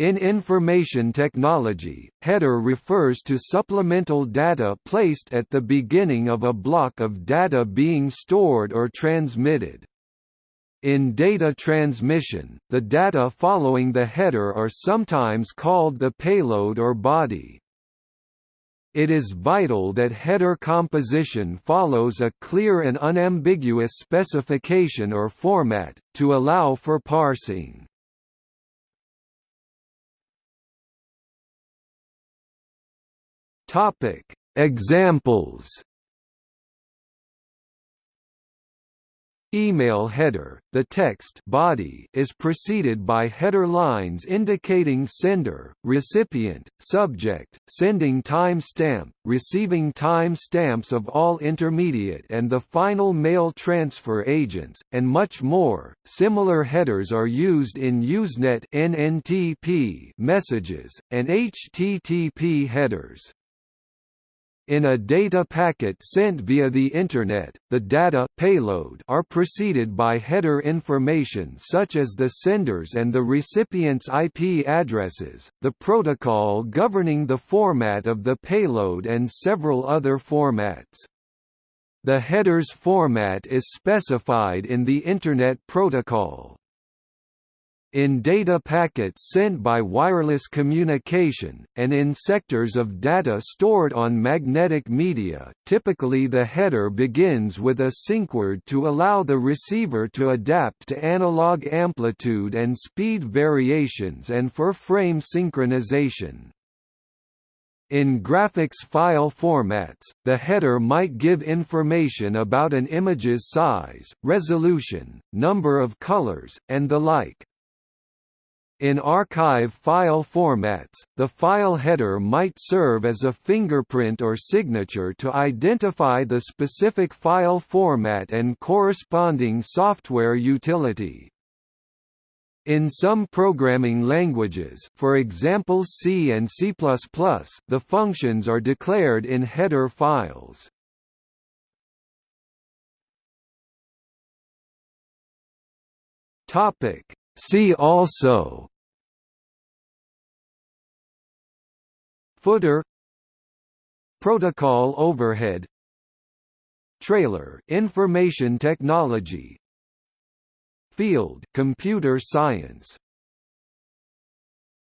In information technology, header refers to supplemental data placed at the beginning of a block of data being stored or transmitted. In data transmission, the data following the header are sometimes called the payload or body. It is vital that header composition follows a clear and unambiguous specification or format, to allow for parsing. Examples Email header, the text body is preceded by header lines indicating sender, recipient, subject, sending timestamp, receiving timestamps of all intermediate and the final mail transfer agents, and much more. Similar headers are used in Usenet (NNTP) messages and HTTP headers. In a data packet sent via the Internet, the data payload are preceded by header information such as the sender's and the recipient's IP addresses, the protocol governing the format of the payload and several other formats. The header's format is specified in the Internet Protocol. In data packets sent by wireless communication, and in sectors of data stored on magnetic media, typically the header begins with a sync-word to allow the receiver to adapt to analog amplitude and speed variations and for frame synchronization. In graphics file formats, the header might give information about an image's size, resolution, number of colors, and the like. In archive file formats, the file header might serve as a fingerprint or signature to identify the specific file format and corresponding software utility. In some programming languages for example C and C++, the functions are declared in header files. See also Footer Protocol overhead Trailer information technology Field computer science